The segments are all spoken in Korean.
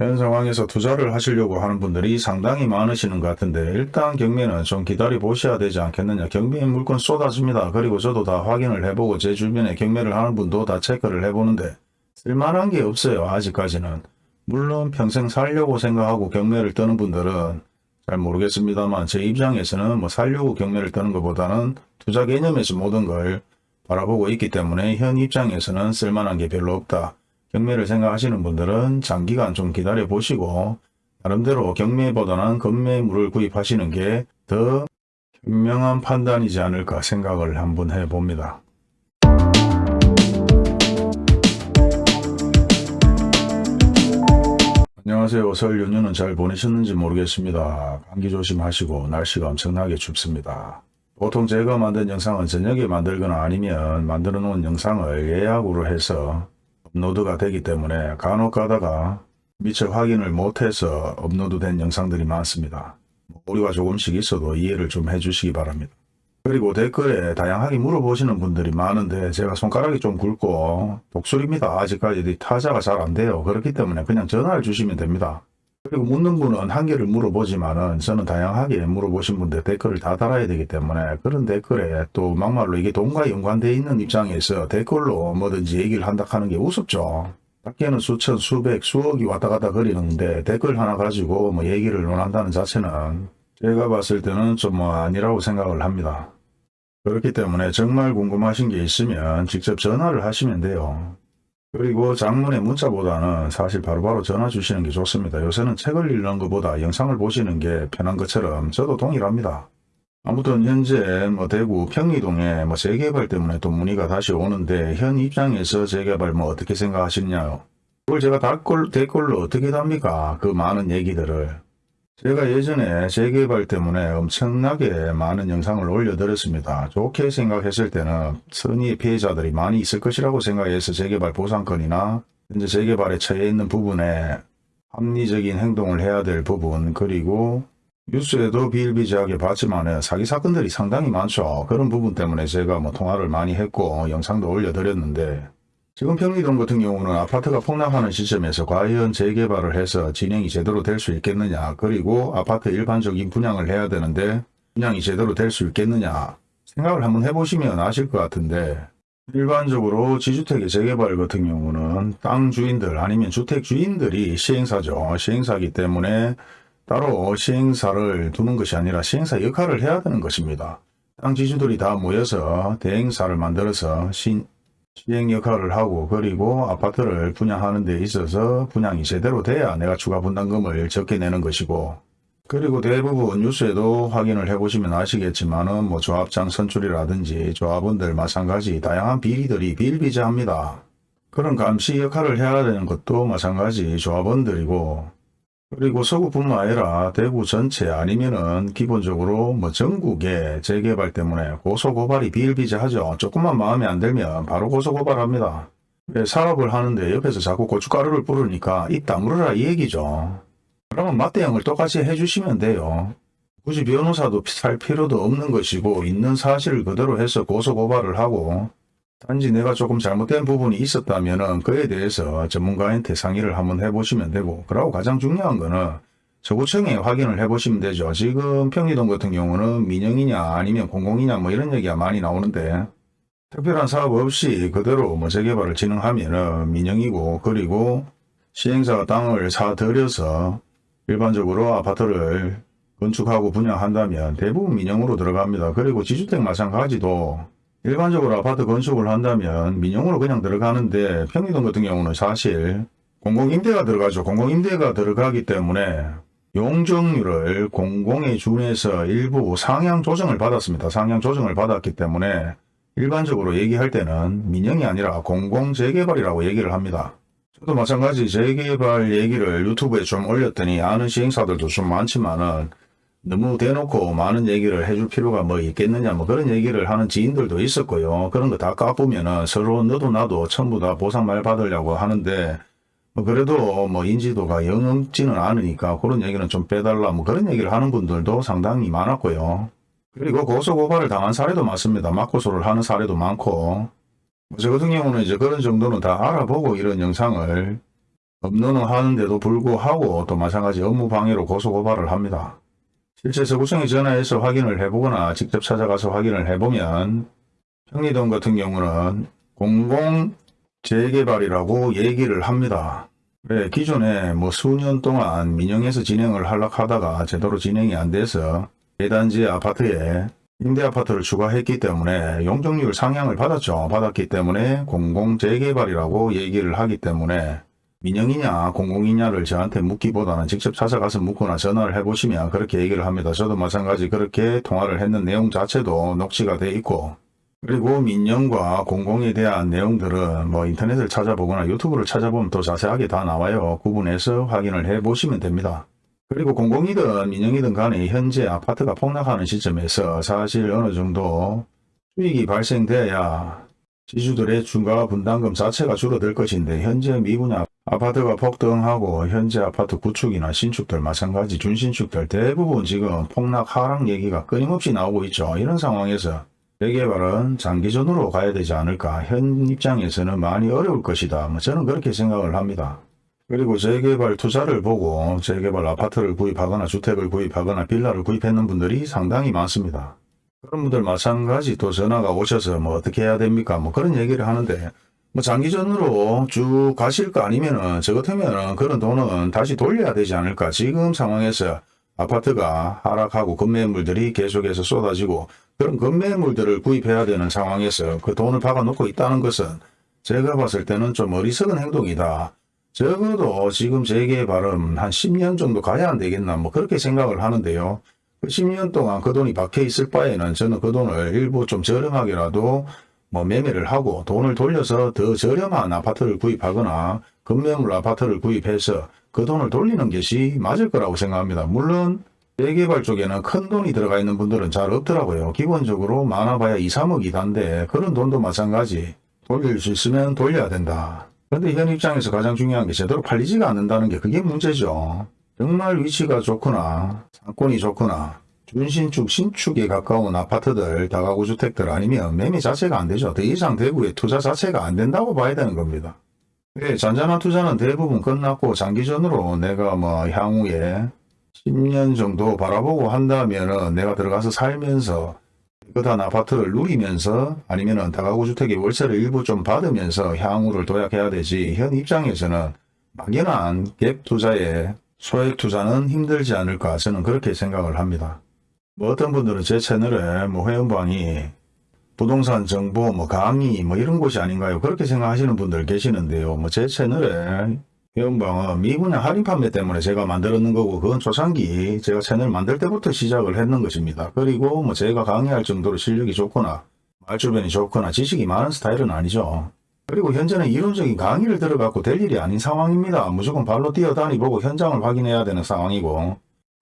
이런 상황에서 투자를 하시려고 하는 분들이 상당히 많으시는 것 같은데 일단 경매는 좀 기다려 보셔야 되지 않겠느냐. 경매에 물건 쏟아집니다. 그리고 저도 다 확인을 해보고 제 주변에 경매를 하는 분도 다 체크를 해보는데 쓸만한 게 없어요. 아직까지는. 물론 평생 살려고 생각하고 경매를 떠는 분들은 잘 모르겠습니다만 제 입장에서는 뭐 살려고 경매를 떠는 것보다는 투자 개념에서 모든 걸 바라보고 있기 때문에 현 입장에서는 쓸만한 게 별로 없다. 경매를 생각하시는 분들은 장기간 좀 기다려 보시고 나름대로 경매보다는 건매물을 구입하시는 게 더 현명한 판단이지 않을까 생각을 한번 해봅니다. 안녕하세요. 설 연휴는 잘 보내셨는지 모르겠습니다. 감기 조심하시고 날씨가 엄청나게 춥습니다. 보통 제가 만든 영상은 저녁에 만들거나 아니면 만들어 놓은 영상을 예약으로 해서 업로드가 되기 때문에 간혹 가다가 미처 확인을 못해서 업로드 된 영상들이 많습니다. 오류가 조금씩 있어도 이해를 좀 해주시기 바랍니다. 그리고 댓글에 다양하게 물어보시는 분들이 많은데 제가 손가락이 좀 굵고 독수리입니다. 아직까지 타자가 잘 안 돼요. 그렇기 때문에 그냥 전화를 주시면 됩니다. 그리고 묻는 분은 한 개를 물어보지만은 저는 다양하게 물어보신 분들 댓글을 다 달아야 되기 때문에 그런 댓글에 또 막말로 이게 돈과 연관되어 있는 입장에서 댓글로 뭐든지 얘기를 한다 하는 게 우습죠. 밖에는 수천, 수백, 수억이 왔다 갔다 거리는데 댓글 하나 가지고 뭐 얘기를 논한다는 자체는 제가 봤을 때는 좀 뭐 아니라고 생각을 합니다. 그렇기 때문에 정말 궁금하신 게 있으면 직접 전화를 하시면 돼요. 그리고 장문의 문자보다는 사실 바로 바로 전화 주시는 게 좋습니다. 요새는 책을 읽는 것보다 영상을 보시는 게 편한 것처럼 저도 동일합니다. 아무튼 현재 뭐 대구 평리동에 뭐 재개발 때문에 또 문의가 다시 오는데 현 입장에서 재개발 뭐 어떻게 생각하시냐요? 그걸 제가 댓글, 댓글로 어떻게 답니까? 그 많은 얘기들을. 제가 예전에 재개발 때문에 엄청나게 많은 영상을 올려드렸습니다. 좋게 생각했을 때는 선의의 피해자들이 많이 있을 것이라고 생각해서 재개발 보상권이나 현재 재개발에 처해 있는 부분에 합리적인 행동을 해야 될 부분 그리고 뉴스에도 비일비재하게 봤지만 사기 사건들이 상당히 많죠. 그런 부분 때문에 제가 뭐 통화를 많이 했고 영상도 올려드렸는데 지금 평리동 같은 경우는 아파트가 폭락하는 시점에서 과연 재개발을 해서 진행이 제대로 될 수 있겠느냐 그리고 아파트 일반적인 분양을 해야 되는데 분양이 제대로 될 수 있겠느냐 생각을 한번 해보시면 아실 것 같은데 일반적으로 지주택의 재개발 같은 경우는 땅 주인들 아니면 주택 주인들이 시행사죠. 시행사기 때문에 따로 시행사를 두는 것이 아니라 시행사 역할을 해야 되는 것입니다. 땅 지주들이 다 모여서 대행사를 만들어서 신, 시행 역할을 하고 그리고 아파트를 분양하는 데 있어서 분양이 제대로 돼야 내가 추가 분담금을 적게 내는 것이고 그리고 대부분 뉴스에도 확인을 해보시면 아시겠지만 은 뭐 조합장 선출이라든지 조합원들 마찬가지 다양한 비리들이 비일비재합니다. 그런 감시 역할을 해야 되는 것도 마찬가지 조합원들이고 그리고 서구뿐만 아니라 대구 전체 아니면은 기본적으로 뭐 전국에 재개발 때문에 고소고발이 비일비재하죠. 조금만 마음에 안 들면 바로 고소고발합니다. 왜 사업을 하는데 옆에서 자꾸 고춧가루를 뿌리니까 입 다물어라 이 얘기죠. 그러면 맞대응을 똑같이 해주시면 돼요. 굳이 변호사도 살 필요도 없는 것이고 있는 사실을 그대로 해서 고소고발을 하고 단지 내가 조금 잘못된 부분이 있었다면 그에 대해서 전문가한테 상의를 한번 해보시면 되고 그리고 가장 중요한 거는 서구청에 확인을 해보시면 되죠. 지금 평리동 같은 경우는 민영이냐 아니면 공공이냐 뭐 이런 얘기가 많이 나오는데 특별한 사업 없이 그대로 뭐 재개발을 진행하면 은 민영이고 그리고 시행사가 땅을 사들여서 일반적으로 아파트를 건축하고 분양한다면 대부분 민영으로 들어갑니다. 그리고 지주택 마찬가지도 일반적으로 아파트 건축을 한다면 민영으로 그냥 들어가는데 평리동 같은 경우는 사실 공공임대가 들어가죠. 공공임대가 들어가기 때문에 용적률을 공공에 준해서 일부 상향 조정을 받았습니다. 상향 조정을 받았기 때문에 일반적으로 얘기할 때는 민영이 아니라 공공재개발이라고 얘기를 합니다. 저도 마찬가지 재개발 얘기를 유튜브에 좀 올렸더니 아는 시행사들도 좀 많지만은 너무 대놓고 많은 얘기를 해줄 필요가 뭐 있겠느냐 뭐 그런 얘기를 하는 지인들도 있었고요. 그런 거 다 까보면은 서로 너도 나도 전부 다 보상말 받으려고 하는데 뭐 그래도 뭐 인지도가 영 없지는 않으니까 그런 얘기는 좀 빼달라 뭐 그런 얘기를 하는 분들도 상당히 많았고요. 그리고 고소고발을 당한 사례도 많습니다. 맞고소를 하는 사례도 많고 뭐저 같은 경우는 이제 그런 정도는 다 알아보고 이런 영상을 업로는 하는데도 불구하고 또 마찬가지 업무 방해로 고소고발을 합니다. 실제 서구청에 전화해서 확인을 해보거나 직접 찾아가서 확인을 해보면 평리동 같은 경우는 공공 재개발이라고 얘기를 합니다. 네, 기존에 뭐 수년 동안 민영에서 진행을 하려 하다가 제대로 진행이 안 돼서 대단지 아파트에 임대 아파트를 추가했기 때문에 용적률 상향을 받았죠. 받았기 때문에 공공 재개발이라고 얘기를 하기 때문에 민영이냐 공공이냐를 저한테 묻기보다는 직접 찾아가서 묻거나 전화를 해보시면 그렇게 얘기를 합니다. 저도 마찬가지 그렇게 통화를 했는 내용 자체도 녹취가 돼 있고 그리고 민영과 공공에 대한 내용들은 뭐 인터넷을 찾아보거나 유튜브를 찾아보면 더 자세하게 다 나와요. 구분해서 확인을 해 보시면 됩니다. 그리고 공공이든 민영이든 간에 현재 아파트가 폭락하는 시점에서 사실 어느 정도 수익이 발생돼야 지주들의 중과 분담금 자체가 줄어들 것인데 현재 미분양 아파트가 폭등하고 현재 아파트 구축이나 신축들 마찬가지 준신축들 대부분 지금 폭락 하락 얘기가 끊임없이 나오고 있죠. 이런 상황에서 재개발은 장기전으로 가야 되지 않을까 현 입장에서는 많이 어려울 것이다. 뭐 저는 그렇게 생각을 합니다. 그리고 재개발 투자를 보고 재개발 아파트를 구입하거나 주택을 구입하거나 빌라를 구입했는 분들이 상당히 많습니다. 그런 분들 마찬가지 또 전화가 오셔서 뭐 어떻게 해야 됩니까? 뭐 그런 얘기를 하는데 뭐 장기전으로 쭉 가실 거 아니면은 저 같으면은 그런 돈은 다시 돌려야 되지 않을까? 지금 상황에서 아파트가 하락하고 급매물들이 계속해서 쏟아지고 그런 급매물들을 구입해야 되는 상황에서 그 돈을 박아놓고 있다는 것은 제가 봤을 때는 좀 어리석은 행동이다. 적어도 지금 재개발은 한 10년 정도 가야 안 되겠나 뭐 그렇게 생각을 하는데요. 그 10년 동안 그 돈이 박혀 있을 바에는 저는 그 돈을 일부 좀 저렴하게라도 뭐 매매를 하고 돈을 돌려서 더 저렴한 아파트를 구입하거나 급매물 아파트를 구입해서 그 돈을 돌리는 것이 맞을 거라고 생각합니다. 물론 재개발 쪽에는 큰 돈이 들어가 있는 분들은 잘 없더라고요. 기본적으로 많아봐야 2, 3억이 단데 그런 돈도 마찬가지 돌릴 수 있으면 돌려야 된다. 그런데 현 입장에서 가장 중요한 게 제대로 팔리지가 않는다는 게 그게 문제죠. 정말 위치가 좋거나 상권이 좋거나 준신축, 신축에 가까운 아파트들, 다가구 주택들 아니면 매매 자체가 안 되죠. 더 이상 대구에 투자 자체가 안 된다고 봐야 되는 겁니다. 네, 잔잔한 투자는 대부분 끝났고 장기전으로 내가 뭐 향후에 10년 정도 바라보고 한다면은 내가 들어가서 살면서 깨끗한 아파트를 누리면서 아니면은 다가구 주택의 월세를 일부 좀 받으면서 향후를 도약해야 되지 현 입장에서는 막연한 갭 투자에 소액 투자는 힘들지 않을까 저는 그렇게 생각을 합니다. 뭐 어떤 분들은 제 채널에 뭐 회원방이 부동산 정보 뭐 강의 뭐 이런 곳이 아닌가요? 그렇게 생각하시는 분들 계시는데요. 뭐 제 채널에 회원방은 미분양 할인 판매 때문에 제가 만들었는 거고 그건 초창기 제가 채널 만들 때부터 시작을 했는 것입니다. 그리고 뭐 제가 강의할 정도로 실력이 좋거나 말주변이 좋거나 지식이 많은 스타일은 아니죠. 그리고 현재는 이론적인 강의를 들어갖고 될 일이 아닌 상황입니다. 무조건 발로 뛰어다니보고 현장을 확인해야 되는 상황이고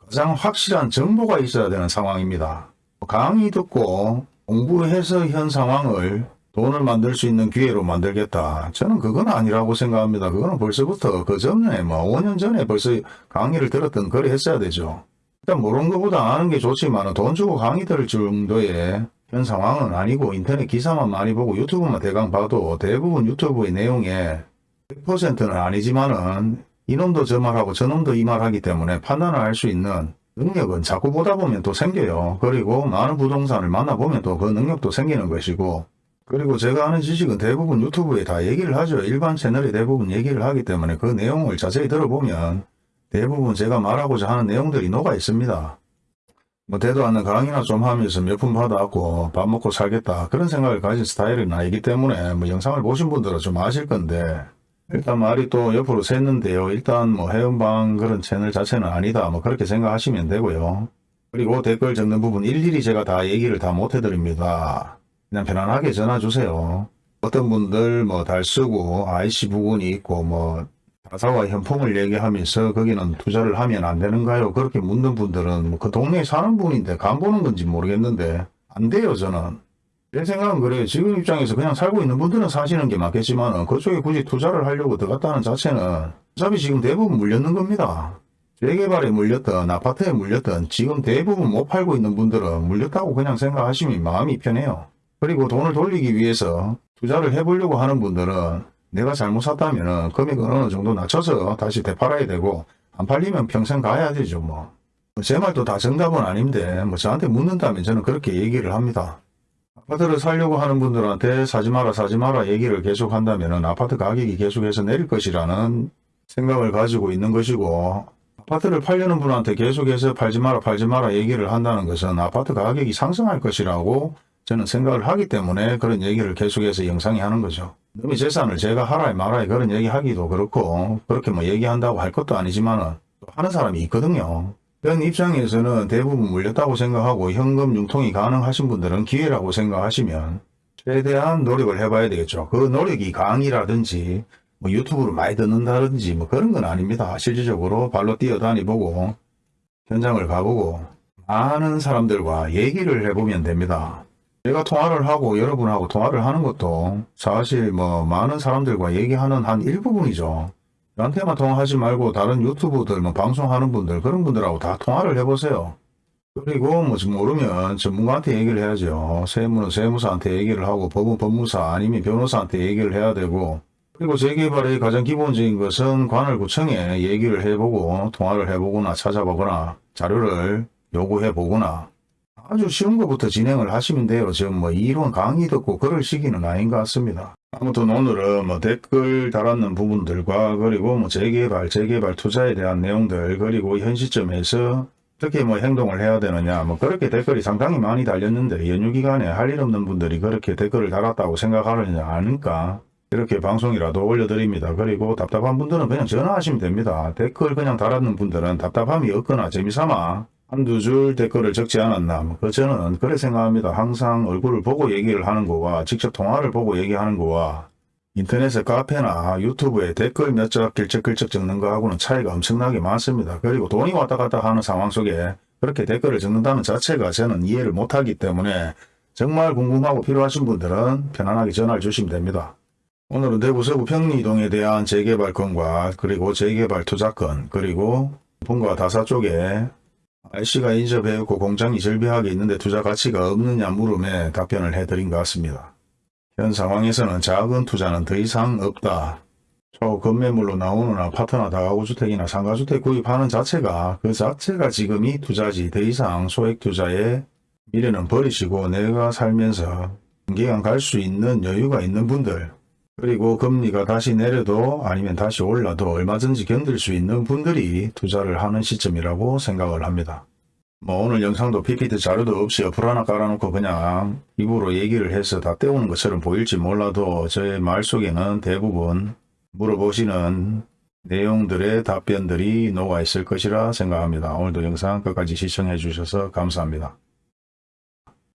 가장 확실한 정보가 있어야 되는 상황입니다. 강의 듣고 공부해서 현 상황을 돈을 만들 수 있는 기회로 만들겠다. 저는 그건 아니라고 생각합니다. 그거는 벌써부터 그 전에 뭐 5년 전에 벌써 강의를 들었던 거래 했어야 되죠. 일단 모르는 것보다 아는 게 좋지만 돈 주고 강의 들을 정도의 현 상황은 아니고 인터넷 기사만 많이 보고 유튜브만 대강 봐도 대부분 유튜브의 내용에 100%는 아니지만은 이놈도 저 말하고 저놈도 이 말하기 때문에 판단을 할 수 있는 능력은 자꾸 보다 보면 또 생겨요. 그리고 많은 부동산을 만나보면 또 그 능력도 생기는 것이고 그리고 제가 아는 지식은 대부분 유튜브에 다 얘기를 하죠. 일반 채널에 대부분 얘기를 하기 때문에 그 내용을 자세히 들어보면 대부분 제가 말하고자 하는 내용들이 녹아 있습니다. 뭐 대도 않는 강의나 좀 하면서 몇 푼 받아갖고 밥 먹고 살겠다 그런 생각을 가진 스타일은 아니기 때문에 뭐 영상을 보신 분들은 좀 아실 건데 일단 말이 또 옆으로 샜는데요. 일단 뭐 회원방 그런 채널 자체는 아니다. 뭐 그렇게 생각하시면 되고요. 그리고 댓글 적는 부분 일일이 제가 다 얘기를 다 못 해드립니다. 그냥 편안하게 전화 주세요. 어떤 분들 뭐 달 쓰고 IC 부분이 있고 뭐 가사와 현품을 얘기하면서 거기는 투자를 하면 안 되는가요? 그렇게 묻는 분들은 뭐그 동네에 사는 분인데 간 보는 건지 모르겠는데 안 돼요 저는. 제 생각은 그래요. 지금 입장에서 그냥 살고 있는 분들은 사시는 게 맞겠지만 그쪽에 굳이 투자를 하려고 들어갔다는 자체는 어차피 지금 대부분 물렸는 겁니다. 재개발에 물렸던 아파트에 물렸던 지금 대부분 못 팔고 있는 분들은 물렸다고 그냥 생각하시면 마음이 편해요. 그리고 돈을 돌리기 위해서 투자를 해보려고 하는 분들은 내가 잘못 샀다면 금액은 어느 정도 낮춰서 다시 되팔아야 되고 안 팔리면 평생 가야 되죠 뭐. 제 말도 다 정답은 아닌데 뭐 저한테 묻는다면 저는 그렇게 얘기를 합니다. 아파트를 살려고 하는 분들한테 사지 마라 사지 마라 얘기를 계속 한다면 아파트 가격이 계속해서 내릴 것이라는 생각을 가지고 있는 것이고 아파트를 팔려는 분한테 계속해서 팔지 마라 팔지 마라 얘기를 한다는 것은 아파트 가격이 상승할 것이라고 저는 생각을 하기 때문에 그런 얘기를 계속해서 영상에 하는 거죠. 너의 재산을 제가 하라에 말아에 그런 얘기하기도 그렇고 그렇게 뭐 얘기한다고 할 것도 아니지만 하는 사람이 있거든요. 그런 입장에서는 대부분 물렸다고 생각하고 현금 융통이 가능하신 분들은 기회라고 생각하시면 최대한 노력을 해봐야 되겠죠. 그 노력이 강의라든지 뭐 유튜브를 많이 듣는다든지 뭐 그런 건 아닙니다. 실질적으로 발로 뛰어다니보고 현장을 가보고 많은 사람들과 얘기를 해보면 됩니다. 제가 통화를 하고 여러분하고 통화를 하는 것도 사실 뭐 많은 사람들과 얘기하는 한 일부분이죠. 저한테만 통화하지 말고 다른 유튜브들 뭐 방송하는 분들 그런 분들하고 다 통화를 해보세요. 그리고 뭐좀 모르면 전문가한테 얘기를 해야죠. 세무는 세무사한테 얘기를 하고 법은 법무사 아니면 변호사한테 얘기를 해야 되고 그리고 재개발의 가장 기본적인 것은 관할 구청에 얘기를 해보고 통화를 해보거나 찾아보거나 자료를 요구해 보거나 아주 쉬운 것부터 진행을 하시면 돼요. 지금 뭐 이론 강의 듣고 그럴 시기는 아닌 것 같습니다. 아무튼 오늘은 뭐 댓글 달았는 부분들과 그리고 뭐 재개발, 재개발 투자에 대한 내용들 그리고 현 시점에서 어떻게 뭐 행동을 해야 되느냐 뭐 그렇게 댓글이 상당히 많이 달렸는데 연휴 기간에 할 일 없는 분들이 그렇게 댓글을 달았다고 생각하느냐 아니까 이렇게 방송이라도 올려드립니다. 그리고 답답한 분들은 그냥 전화하시면 됩니다. 댓글 그냥 달았는 분들은 답답함이 없거나 재미삼아 한두 줄 댓글을 적지 않았나. 뭐그 저는 그래 생각합니다. 항상 얼굴을 보고 얘기를 하는 거와 직접 통화를 보고 얘기하는 거와 인터넷에 카페나 유튜브에 댓글 몇줄 길적 길적 적는 거하고는 차이가 엄청나게 많습니다. 그리고 돈이 왔다 갔다 하는 상황 속에 그렇게 댓글을 적는다는 자체가 저는 이해를 못하기 때문에 정말 궁금하고 필요하신 분들은 편안하게 전화를 주시면 됩니다. 오늘은 대구 서구 평리동에 대한 재개발 건과 그리고 재개발 투자건 그리고 본과 다사 쪽에 IC가 인접해있고 공장이 절비하게 있는데 투자 가치가 없느냐 물음에 답변을 해드린 것 같습니다. 현 상황에서는 작은 투자는 더 이상 없다. 초건매물로 나오는 아파트나 다가구주택이나 상가주택 구입하는 자체가 그 자체가 지금이 투자지 더 이상 소액 투자에 미래는 버리시고 내가 살면서 단기간 갈 수 있는 여유가 있는 분들 그리고 금리가 다시 내려도 아니면 다시 올라도 얼마든지 견딜 수 있는 분들이 투자를 하는 시점이라고 생각을 합니다. 뭐 오늘 영상도 PPT 자료도 없이 어플 하나 깔아놓고 그냥 입으로 얘기를 해서 다 때우는 것처럼 보일지 몰라도 저의 말 속에는 대부분 물어보시는 내용들의 답변들이 녹아 있을 것이라 생각합니다. 오늘도 영상 끝까지 시청해 주셔서 감사합니다.